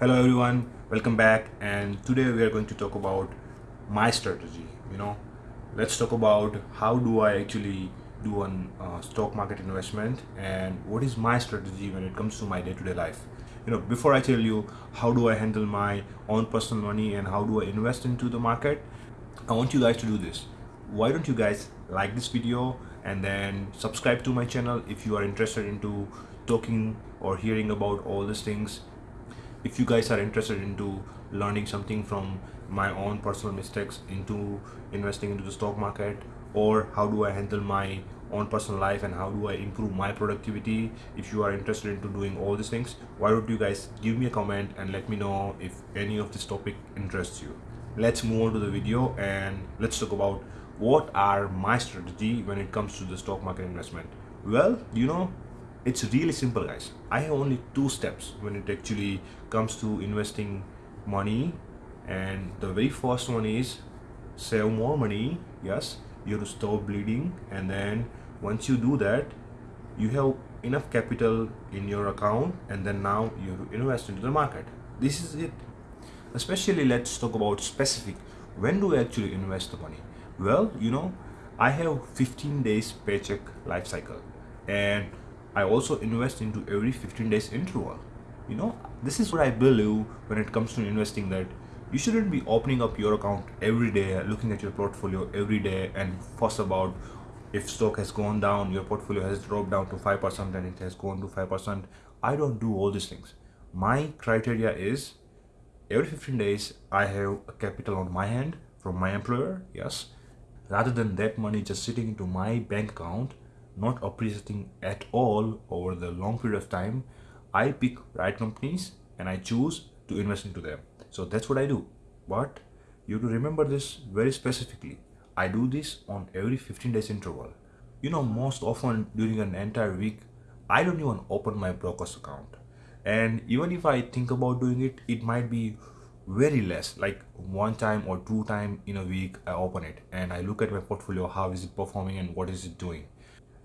hello everyone. Welcome back. And today we are going to talk about my strategy you know. Let's talk about how do i actually do an uh, stock market investment and what is my strategy when it comes to my day-to-day life. You know before i tell you how do i handle my own personal money and how do i invest into the market i want you guys to do this. Why don't you guys like this video and then subscribe to my channel if you are interested into talking or hearing about all these things if you guys are interested into learning something from my own personal mistakes into investing into the stock market or how do I handle my own personal life and how do I improve my productivity if you are interested into doing all these things why don't you guys give me a comment and let me know if any of this topic interests you. Let's move on to the video and let's talk about what are my strategy when it comes to the stock market investment. Well you know it's really simple guys. I have only two steps when it actually comes to investing money. And the very first one is save more money. Yes you have to stop bleeding. And then once you do that you have enough capital in your account. And then now you invest into the market. This is it. Especially let's talk about specific. When do we actually invest the money? Well you know I have 15 days paycheck life cycle. And I also invest into every 15 days interval. You know, this is what I believe when it comes to investing that you shouldn't be opening up your account every day, looking at your portfolio every day and fuss about if stock has gone down, your portfolio has dropped down to 5% and it has gone to 5%. I don't do all these things. My criteria is every 15 days I have a capital on my hand from my employer, yes. Rather than that money just sitting into my bank account not appreciating at all over the long period of time, I pick right companies and I choose to invest into them. So that's what I do. But you have to remember this very specifically. I do this on every 15 days interval. You know, most often during an entire week, I don't even open my broker's account. And even if I think about doing it, it might be very less like one time or two time in a week i open it and i look at my portfolio how is it performing and what is it doing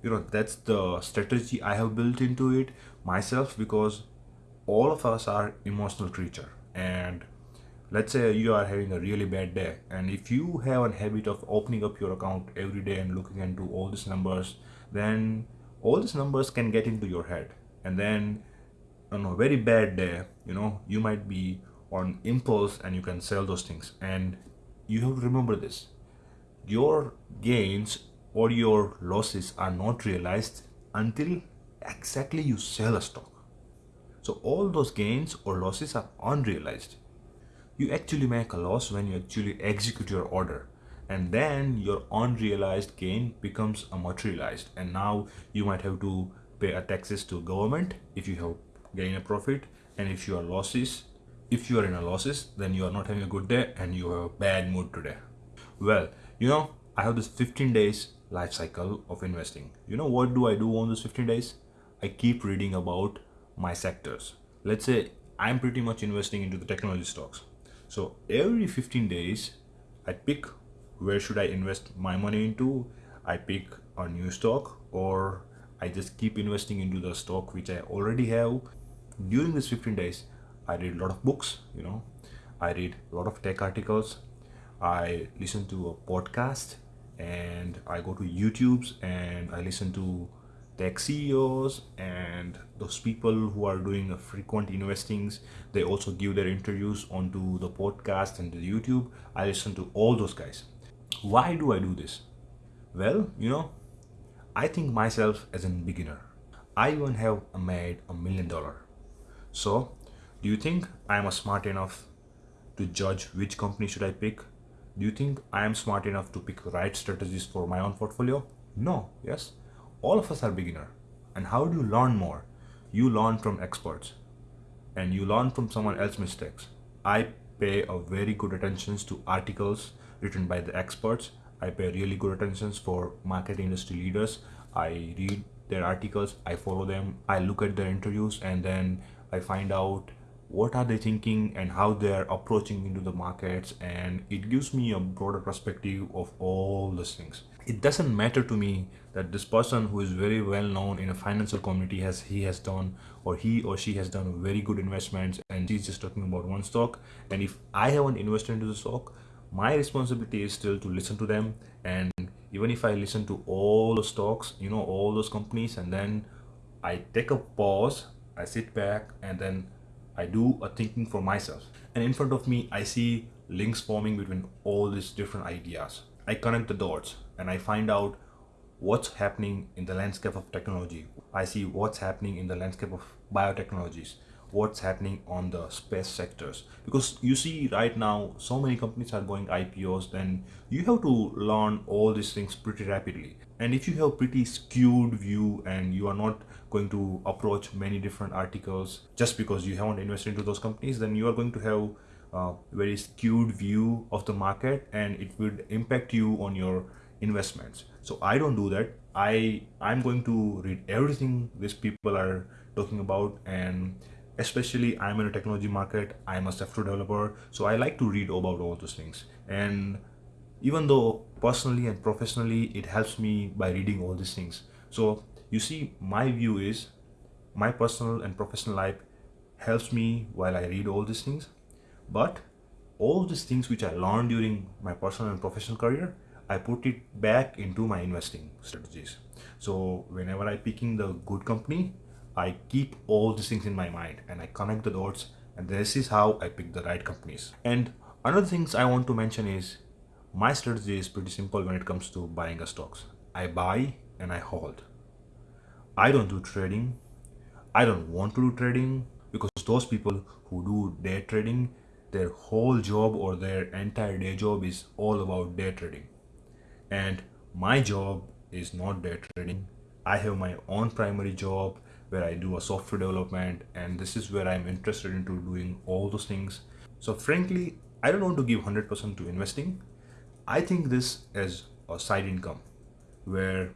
you know that's the strategy i have built into it myself because all of us are emotional creature. And let's say you are having a really bad day and if you have a habit of opening up your account every day and looking into all these numbers then all these numbers can get into your head. And then on a very bad day you know you might be on impulse and you can sell those things. And you have to remember this. Your gains or your losses are not realized until exactly you sell a stock. So all those gains or losses are unrealized. You actually make a loss when you actually execute your order and then your unrealized gain becomes a materialized and now you might have to pay a taxes to government if you have gain a profit and if you are losses if you are in a losses then you are not having a good day and you have a bad mood today well you know i have this 15 days life cycle of investing. You know what do I do on those 15 days? I keep reading about my sectors. Let's say I'm pretty much investing into the technology stocks. So every 15 days, I pick where should I invest my money into. I pick a new stock or I just keep investing into the stock which I already have. During these 15 days, I read a lot of books, you know, I read a lot of tech articles. I listen to a podcast and I go to YouTube's and I listen to tech CEOs and those people who are doing frequent investings. They also give their interviews onto the podcast and the YouTube. I listen to all those guys. Why do I do this? Well, you know, I think myself as a beginner. I even have made a million dollar. So, do you think I am smart enough to judge which company should I pick do you think I am smart enough to pick right strategies for my own portfolio? No, yes. All of us are beginner. And how do you learn more? You learn from experts and you learn from someone else's mistakes. I pay a very good attention to articles written by the experts. I pay really good attention for market industry leaders. I read their articles, I follow them, I look at their interviews and then I find out what are they thinking and how they are approaching into the markets and it gives me a broader perspective of all these things. It doesn't matter to me that this person who is very well known in a financial community has he has done or he or she has done very good investments and he's just talking about one stock and if i haven't invested into the stock my responsibility is still to listen to them and even if i listen to all the stocks you know all those companies and then i take a pause i sit back and then i do a thinking for myself. And in front of me i see links forming between all these different ideas. I connect the dots and i find out what's happening in the landscape of technology. I see what's happening in the landscape of biotechnologies what's happening on the space sectors. Because you see right now so many companies are going ipos then you have to learn all these things pretty rapidly. And if you have pretty skewed view and you are not going to approach many different articles just because you haven't invested into those companies then you are going to have a very skewed view of the market and it would impact you on your investments. So i don't do that. I i'm going to read everything these people are talking about and especially i'm in a technology market i'm a software developer so i like to read about all those things. And even though personally and professionally it helps me by reading all these things. So you see my view is my personal and professional life helps me while i read all these things. But all these things which i learned during my personal and professional career i put it back into my investing strategies. So whenever i picking the good company I keep all these things in my mind and I connect the dots and this is how I pick the right companies. And another things I want to mention is my strategy is pretty simple when it comes to buying a stocks. I buy and I hold. I don't do trading. I don't want to do trading because those people who do day trading, their whole job or their entire day job is all about day trading. And my job is not day trading. I have my own primary job where I do a software development and this is where I'm interested into doing all those things. So frankly, I don't want to give 100% to investing. I think this as a side income where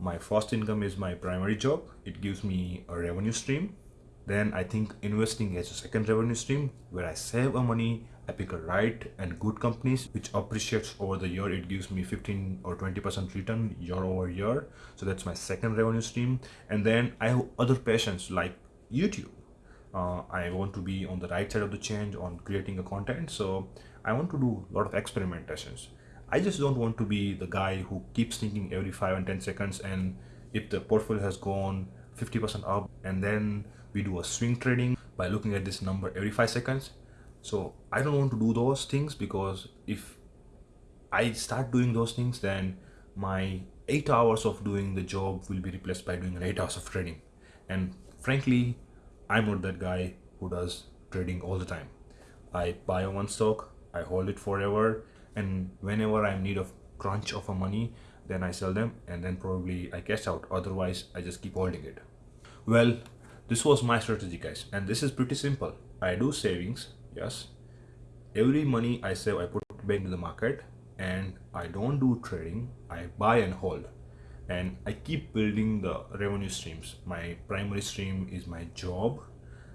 my first income is my primary job. It gives me a revenue stream. Then I think investing as a second revenue stream where I save a money I pick a right and good companies which appreciates over the year. It gives me 15 or 20% return year over year. So that's my second revenue stream. And then I have other passions like YouTube. Uh, I want to be on the right side of the change on creating a content. So I want to do a lot of experimentations. I just don't want to be the guy who keeps thinking every five and 10 seconds. And if the portfolio has gone 50% up and then we do a swing trading by looking at this number every five seconds. So i don't want to do those things because if i start doing those things then my eight hours of doing the job will be replaced by doing eight hours of trading. And frankly i'm not that guy who does trading all the time. I buy one stock i hold it forever and whenever i'm need of crunch of a money then i sell them and then probably i cash out. Otherwise i just keep holding it. Well this was my strategy guys. And this is pretty simple. I do savings yes. Every money i save i put back into the market. And i don't do trading. I buy and hold. And i keep building the revenue streams. My primary stream is my job.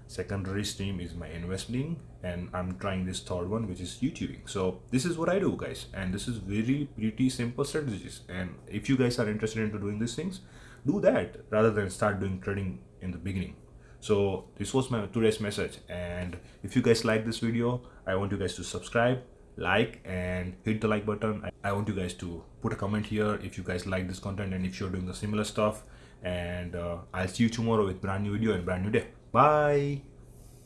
Secondary stream is my investing. And i'm trying this third one which is youtubing. So this is what i do guys. And this is very pretty simple strategies. And if you guys are interested into doing these things do that rather than start doing trading in the beginning. So this was my today's message. And if you guys like this video i want you guys to subscribe like and hit the like button. I want you guys to put a comment here if you guys like this content and if you're doing the similar stuff. And uh, i'll see you tomorrow with brand new video and brand new day. Bye